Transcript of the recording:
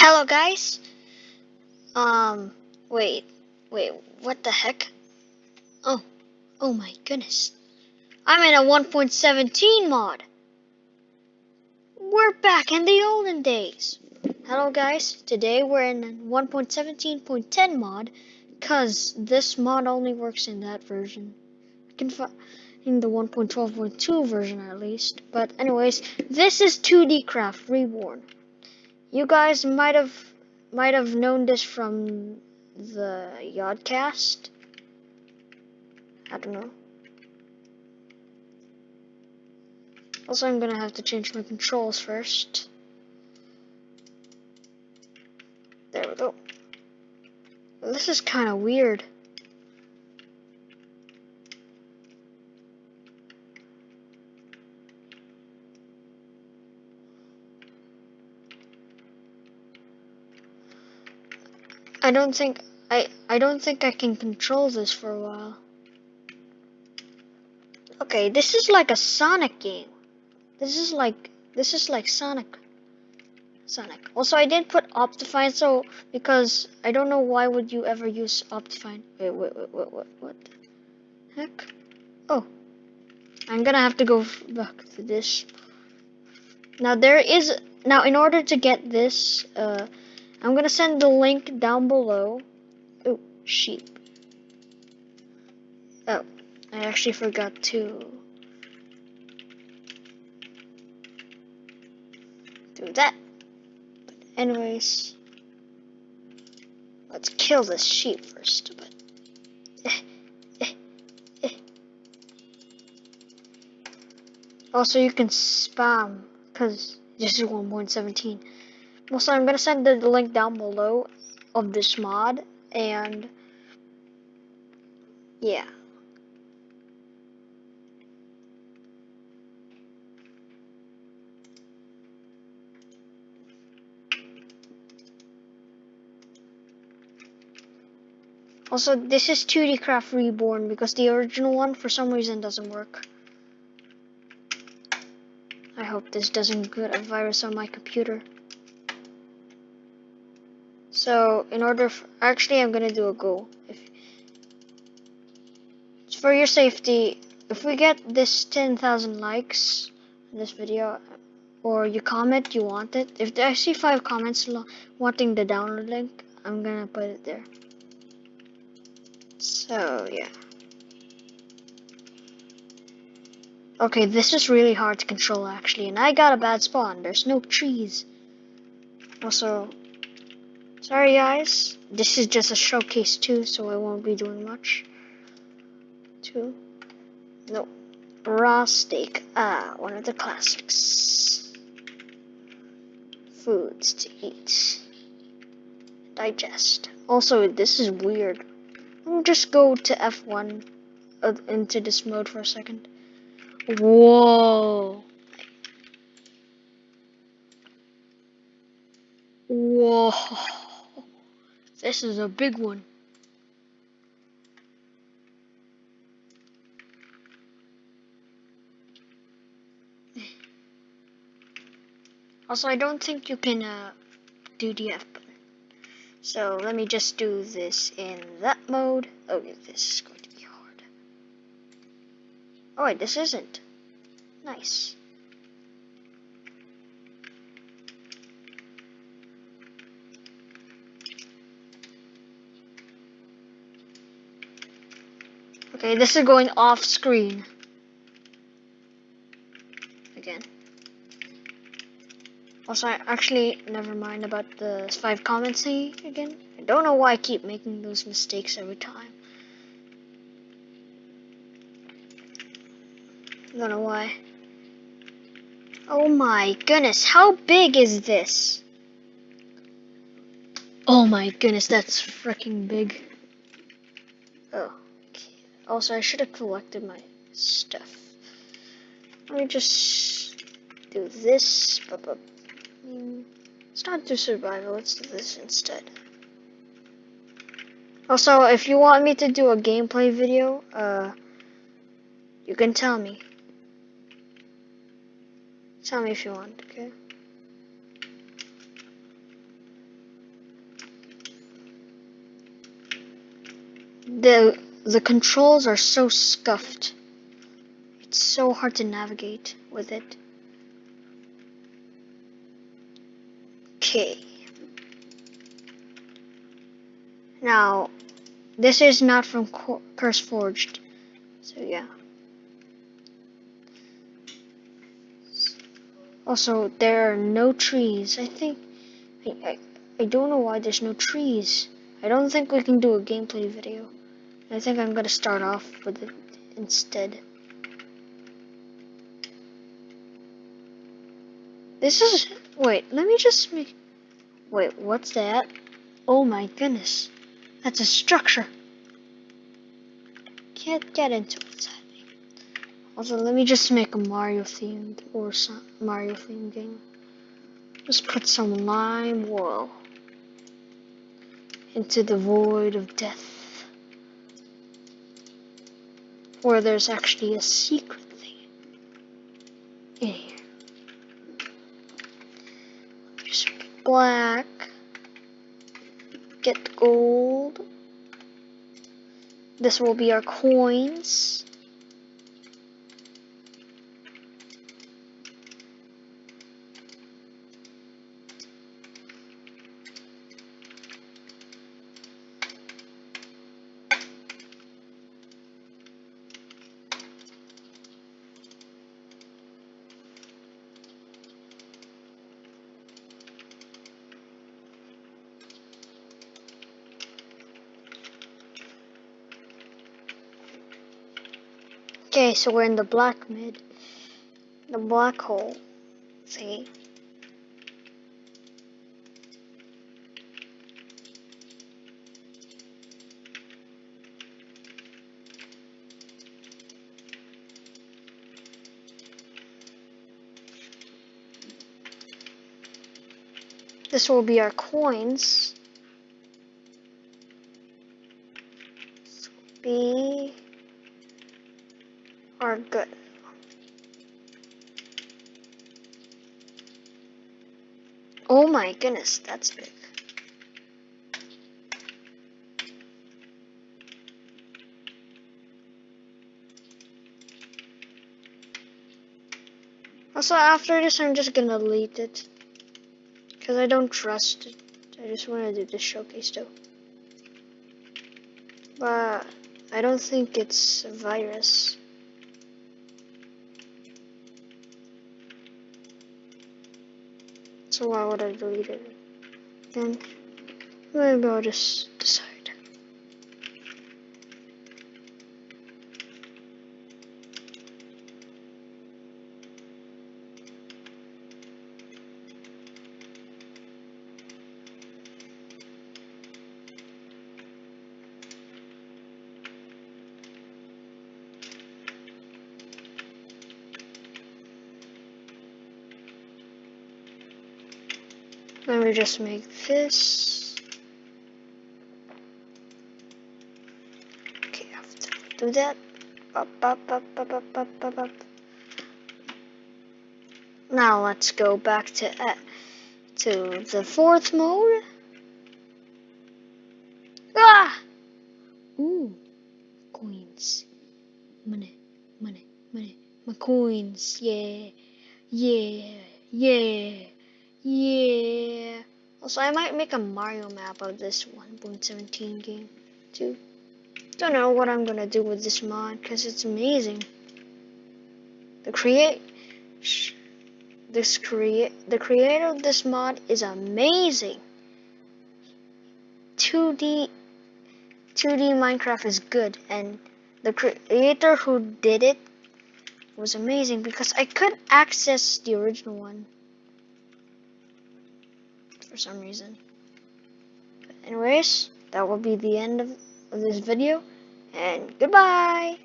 Hello guys. Um, wait, wait, what the heck? Oh, oh my goodness. I'm in a 1.17 mod. We're back in the olden days. Hello guys, today we're in 1.17.10 mod because this mod only works in that version. I can find in the 1.12.2 version at least. But anyways, this is 2D Craft Reborn. You guys might have might have known this from the Yogscast. I don't know. Also, I'm gonna have to change my controls first. There we go. This is kind of weird. I don't think I I don't think I can control this for a while. Okay, this is like a Sonic game. This is like this is like Sonic. Sonic. Also, I didn't put Optifine so because I don't know why would you ever use Optifine. Wait, wait, wait, wait, what, what heck? Oh, I'm gonna have to go back to this. Now there is now in order to get this, uh, I'm gonna send the link down below. Oh, sheep. Oh, I actually forgot to do that. But anyways, let's kill this sheep first. But also, you can spam because this is 1.17. Also, I'm gonna send the link down below of this mod, and yeah. Also, this is 2D Craft Reborn because the original one, for some reason, doesn't work. I hope this doesn't get a virus on my computer. So in order, for, actually I'm gonna do a goal. If for your safety, if we get this 10,000 likes in this video, or you comment you want it, if I see five comments wanting the download link, I'm gonna put it there. So yeah. Okay, this is really hard to control actually, and I got a bad spawn. There's no trees. Also, Sorry guys, this is just a showcase too, so I won't be doing much. Two. No. Raw steak. Ah, one of the classics. Foods to eat. Digest. Also, this is weird. I'll just go to F1 uh, into this mode for a second. Whoa. Whoa. This is a big one. Also, I don't think you can uh, do the F button. So let me just do this in that mode. Oh, this is going to be hard. Oh wait, this isn't. Nice. Okay, this is going off screen. Again. Also, I actually, never mind about the five comments thingy again. I don't know why I keep making those mistakes every time. I don't know why. Oh my goodness, how big is this? Oh my goodness, that's freaking big. Oh. Also, I should have collected my stuff. Let me just do this. Stop not do survival, let's do this instead. Also, if you want me to do a gameplay video, uh, you can tell me. Tell me if you want, okay? The the controls are so scuffed. It's so hard to navigate with it. Okay. Now, this is not from Curse Forged. So yeah. Also, there are no trees. I think I, I, I don't know why there's no trees. I don't think we can do a gameplay video. I think I'm gonna start off with it instead. This is wait, let me just make wait, what's that? Oh my goodness. That's a structure. Can't get into happening. Also, let me just make a Mario themed or some Mario themed game. Just put some lime wool into the void of death. Where there's actually a secret thing in here. Just black get gold. This will be our coins. Okay, so we're in the black mid. The black hole. See? This will be our coins. This will be are good. Oh my goodness, that's big. Also, after this, I'm just gonna delete it. Because I don't trust it. I just want to do this showcase, though. But, I don't think it's a virus. So why would I delete it? Then maybe I'll just Let me just make this. Okay, I have to do that. Up, up, up, up, up, up, up, up. Now let's go back to uh, to the fourth mode. Ah! Ooh, coins, money, money, money, my coins. Yeah, yeah, yeah. Yeah. Also, I might make a Mario map of this 1.17 game, too. Don't know what I'm gonna do with this mod, because it's amazing. The create... This create... The creator of this mod is amazing. 2D... 2D Minecraft is good, and the creator who did it was amazing, because I could access the original one for some reason. Anyways, that will be the end of, of this video, and goodbye!